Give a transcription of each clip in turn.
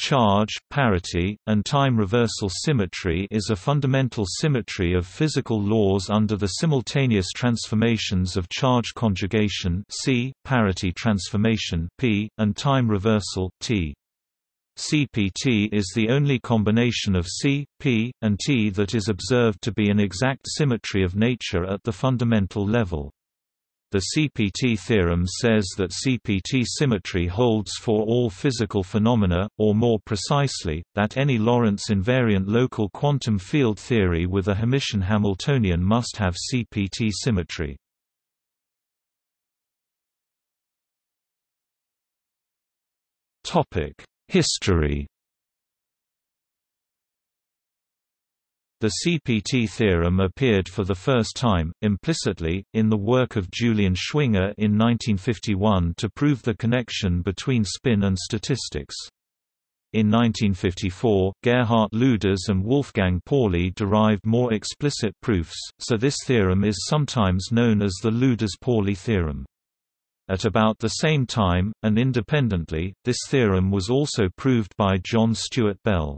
Charge, parity, and time reversal symmetry is a fundamental symmetry of physical laws under the simultaneous transformations of charge conjugation C, parity transformation P, and time reversal T. CPT is the only combination of C, P, and T that is observed to be an exact symmetry of nature at the fundamental level. The CPT theorem says that CPT symmetry holds for all physical phenomena, or more precisely, that any Lorentz invariant local quantum field theory with a Hermitian Hamiltonian must have CPT symmetry. History The CPT theorem appeared for the first time, implicitly, in the work of Julian Schwinger in 1951 to prove the connection between spin and statistics. In 1954, Gerhard Luders and Wolfgang Pauli derived more explicit proofs, so this theorem is sometimes known as the Luders-Pauli theorem. At about the same time, and independently, this theorem was also proved by John Stuart Bell.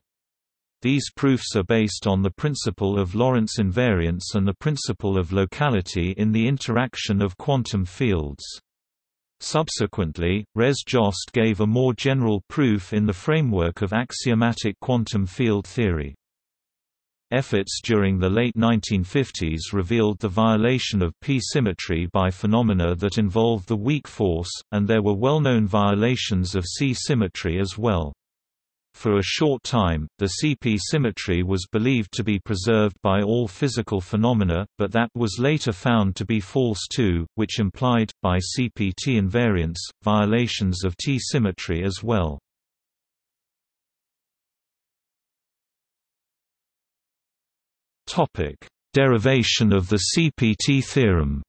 These proofs are based on the principle of Lorentz invariance and the principle of locality in the interaction of quantum fields. Subsequently, Res Jost gave a more general proof in the framework of axiomatic quantum field theory. Efforts during the late 1950s revealed the violation of p-symmetry by phenomena that involved the weak force, and there were well-known violations of c-symmetry as well. For a short time, the CP symmetry was believed to be preserved by all physical phenomena, but that was later found to be false too, which implied, by CPT invariance, violations of T symmetry as well. Derivation of the CPT theorem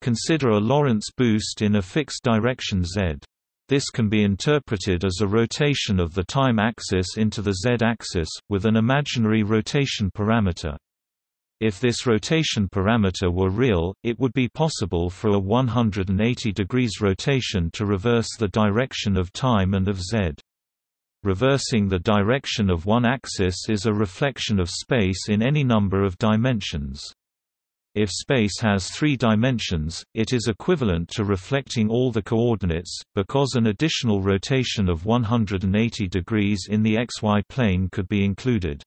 Consider a Lorentz boost in a fixed direction z. This can be interpreted as a rotation of the time axis into the z-axis, with an imaginary rotation parameter. If this rotation parameter were real, it would be possible for a 180 degrees rotation to reverse the direction of time and of z. Reversing the direction of one axis is a reflection of space in any number of dimensions. If space has three dimensions, it is equivalent to reflecting all the coordinates, because an additional rotation of 180 degrees in the xy plane could be included.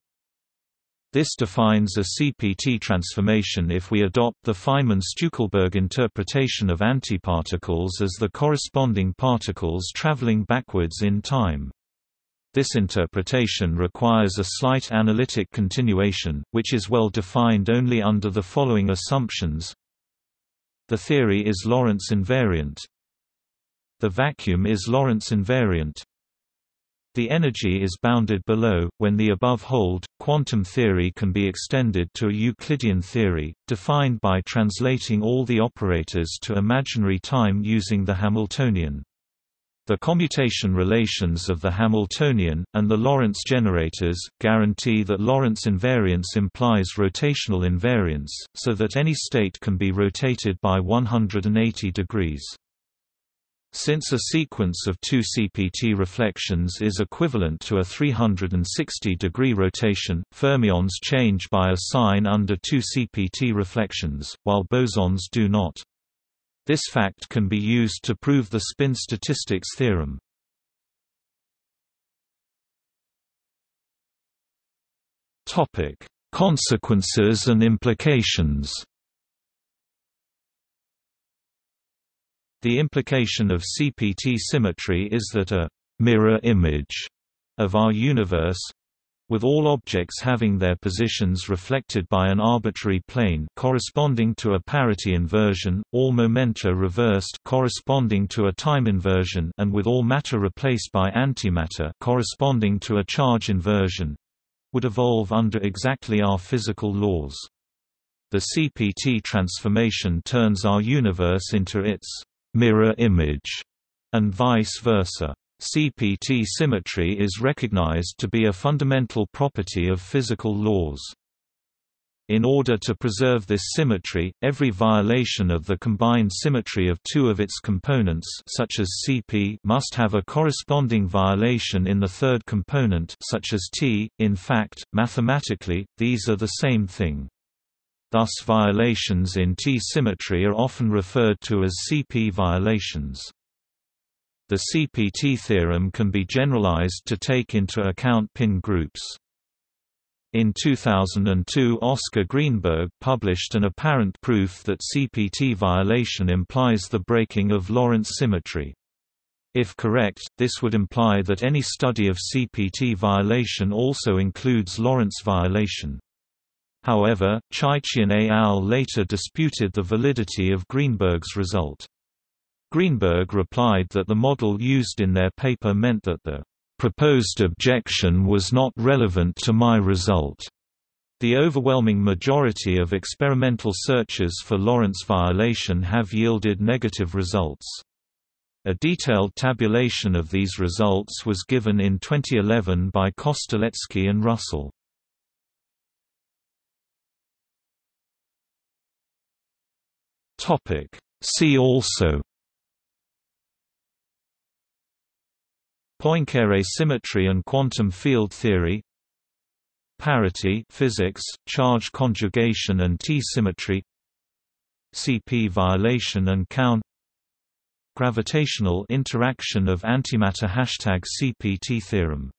This defines a CPT transformation if we adopt the Feynman-Stueckelberg interpretation of antiparticles as the corresponding particles traveling backwards in time. This interpretation requires a slight analytic continuation, which is well defined only under the following assumptions. The theory is Lorentz invariant. The vacuum is Lorentz invariant. The energy is bounded below. When the above hold, quantum theory can be extended to a Euclidean theory, defined by translating all the operators to imaginary time using the Hamiltonian. The commutation relations of the Hamiltonian, and the Lorentz generators, guarantee that Lorentz invariance implies rotational invariance, so that any state can be rotated by 180 degrees. Since a sequence of two CPT reflections is equivalent to a 360-degree rotation, fermions change by a sign under two CPT reflections, while bosons do not. This fact can be used to prove the spin statistics theorem. Topic: Consequences and implications. The implication of CPT symmetry is that a mirror image of our universe with all objects having their positions reflected by an arbitrary plane corresponding to a parity inversion, all momenta reversed corresponding to a time inversion and with all matter replaced by antimatter corresponding to a charge inversion would evolve under exactly our physical laws. The CPT transformation turns our universe into its mirror image and vice versa. CPT symmetry is recognized to be a fundamental property of physical laws. In order to preserve this symmetry, every violation of the combined symmetry of two of its components such as Cp must have a corresponding violation in the third component such as T. In fact, mathematically, these are the same thing. Thus violations in T symmetry are often referred to as Cp violations. The CPT theorem can be generalized to take into account pin groups. In 2002 Oscar Greenberg published an apparent proof that CPT violation implies the breaking of Lorentz symmetry. If correct, this would imply that any study of CPT violation also includes Lorentz violation. However, Chaichian et al. later disputed the validity of Greenberg's result. Greenberg replied that the model used in their paper meant that the proposed objection was not relevant to my result. The overwhelming majority of experimental searches for Lorentz violation have yielded negative results. A detailed tabulation of these results was given in 2011 by Kostelecky and Russell. See also Poincare symmetry and quantum field theory Parity physics, charge conjugation and T-symmetry CP violation and count Gravitational interaction of antimatter Hashtag CPT theorem